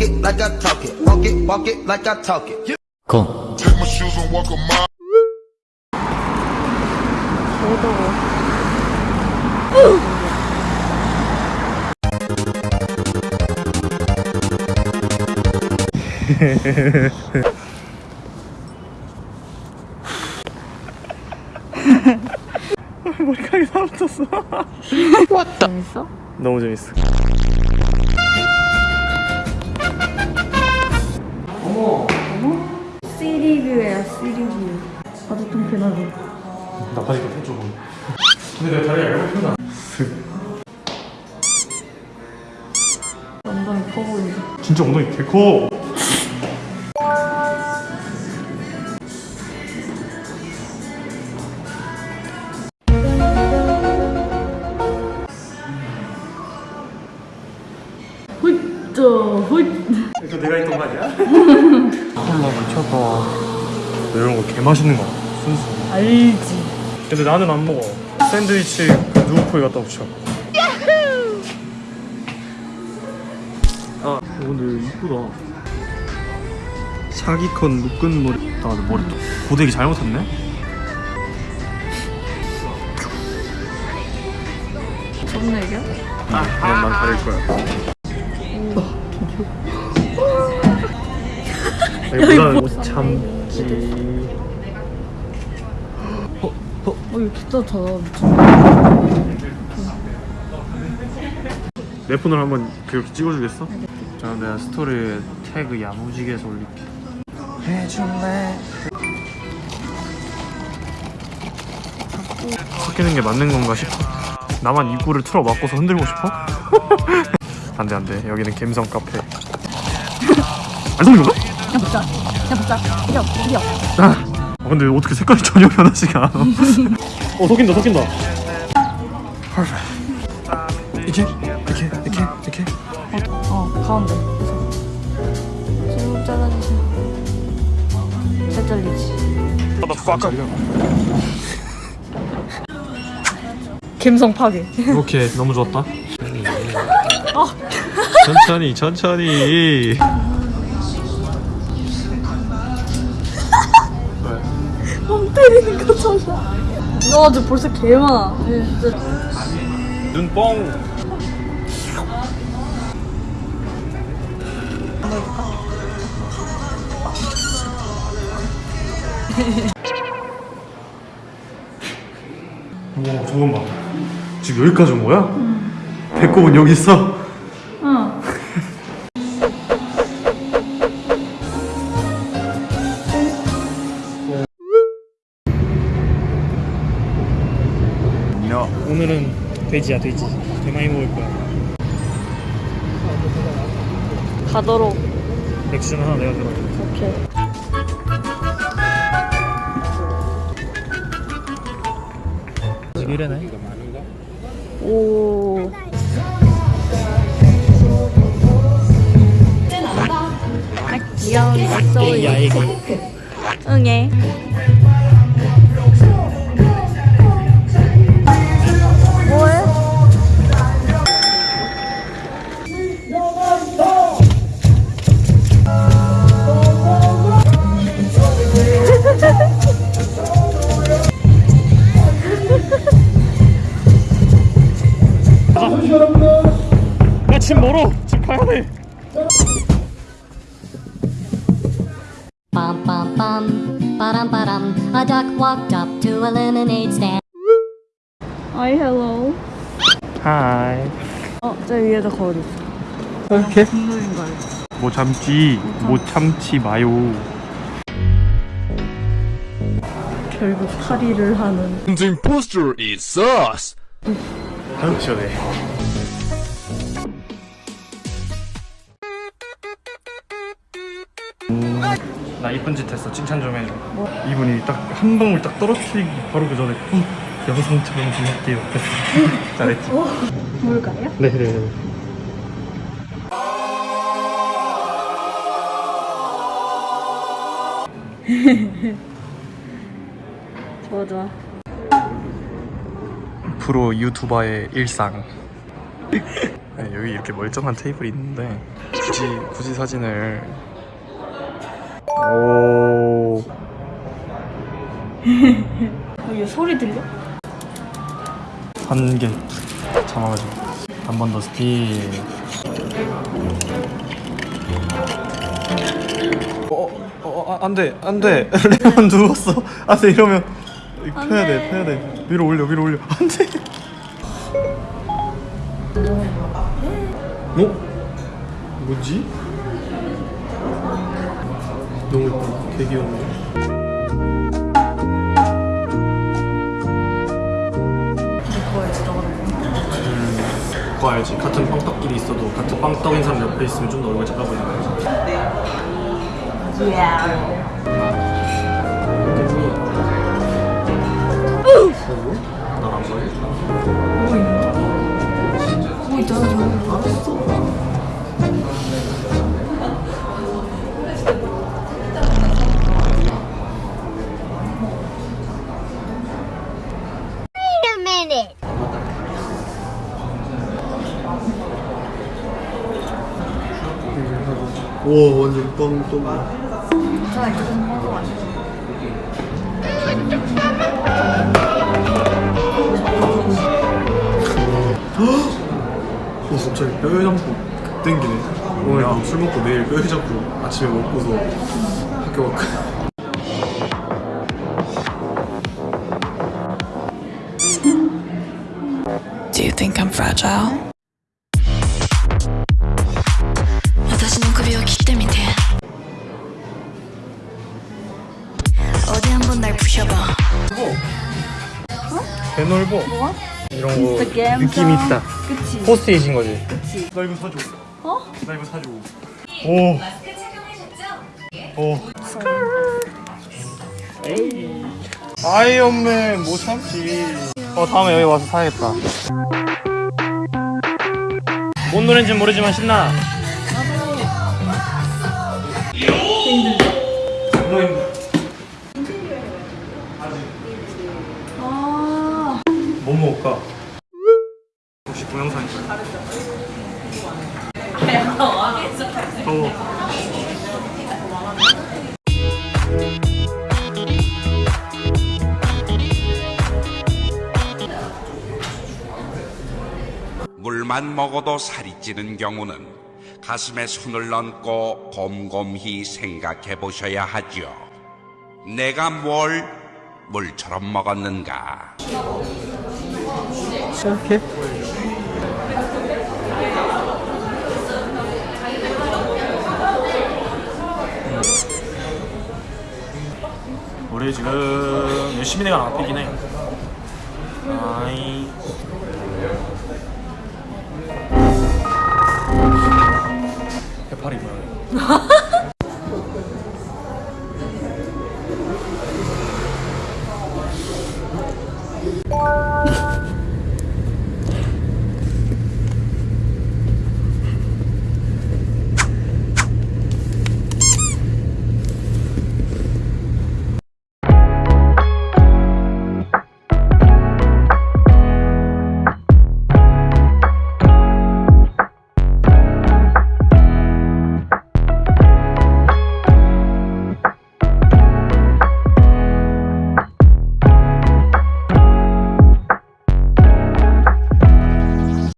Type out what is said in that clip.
it like I talk it. Walk it, walk it like I talk it. 고 Take my shoes and walk a mile. 머리카락이 다 붙었어 재밌어? 너무 재밌어 시리뷰예요 시리뷰. 아주 통쾌하고 나 바지 좀 해줘 근데 내가 다리가 얇은 편아 엉덩이 커 보인다 진짜 엉덩이 개커. 홀 이거 내가 했던 거 아니야? 콜라 미쳤다 너 이런 거 개 맛있는 거. 순수 알지. 근데 나는 안 먹어. 샌드위치 그 누구 코에 갖다 붙여. 아 오늘 이쁘다. 사기컨 묶은 머리. 아 머리 고데기 잘못했네? 썸네일이야? 그럼 난 가릴 거야. 여기보다는 못 참지 어 이거 진짜 잘내 폰으로 한번 그렇게 찍어주겠어? 자 내가 스토리에 태그 야무지게 해서 올릴게. 해줄래? 섞이는 게 맞는 건가 싶어. 나만 입구를 틀어 막고서 흔들고 싶어? 안돼 안돼. 여기는 갬성 카페. 안 속는 건가? 그냥 붙자. 그냥 붙자. 이겨 이겨 아 근데 어떻게 색깔이 전혀 변하지가 않아. 어 섞인다 섞인다. 이렇게? 이렇게? 이렇게? 이렇게? 어 가운데. 지금 잘라주세요. 잘 잘리지? 감성 파괴. 오케이 너무 좋았다. 아. 천천히 천천히 때리는 거잖아 너 아주 벌써 개 많아. 진짜. 눈뽕. 와 저건 봐. 지금 여기까지 온 거야? 배꼽은 여기 있어? 오늘은 돼지야 돼지. 개 많이 먹을 거야. 가도록. 맥주는 하나 내가 들어. 오케이. 지금 이래네. 오. 아, 귀여운 애기 응애 집 멀어 집 가야 돼 Bum bum bum, ba-dum ba-dum. A duck walked up to a lemonade stand. Hi hello 하이 어, 저 위에도 거울 있어 이렇게 국물인 거 알지? 못 참지 못 참지 마요 결국 탈의를 하는 The imposter is us 아유 시원해 나 이쁜 짓 했어. 칭찬 좀 해줘. 이분이 딱 한 방울 딱 떨어뜨리기 바로 그 전에 어, 영상처럼 재밌게요. 잘했지? 뭘까요? 네네. 좋아 좋아. 프로 유튜버의 일상. 네, 여기 이렇게 멀쩡한 테이블이 있는데 굳이 굳이 사진을 오 어, 얘 소리 들려? 한 개 잡아가지고 한 번 더 스틱 어, 어, 아, 안 돼, 안 돼. 레몬 누웠어. 안 돼, 이러면. 안 펴야 돼, 돼. 펴야 돼. 위로 올려, 위로 올려. 안 돼. 어? 뭐지? 너무 예쁘다. 되게 귀여운데. 그거 알지? 같은 빵떡끼리 있어도 같은 빵떡인 사람 옆에 있으면 좀 더 얼굴 작아 보이는 거지. 나안 와 완전 빵떡. 어 갑자기 뼈해장국 땡기네. 오늘 야, 술 먹고 내일 뼈해장국 아침에 먹고서 학교 가. Do think I'm fragile? 私の首を切ってみて 어디 한번 날 부셔봐 개놀보. 뭐야? 이런 거 진짜 갬성. 느낌 있다. 그치 포스트잇인 거지. 그치 나 이거 사줘. 어? 나 이거 사줘. 오. 오. 아이언맨 못 참지. 어 다음에 여기 와서 사야겠다. 뭔 노래인지 모르지만 신나. 물만 먹어도 살이 찌는 경우는 가슴에 손을 얹고 곰곰히 생각해 보셔야 하죠. 내가 뭘 물처럼 먹었는가? 이렇게? 우리 지금 열심히 내가 앞이긴 해. 아이. 뭐야?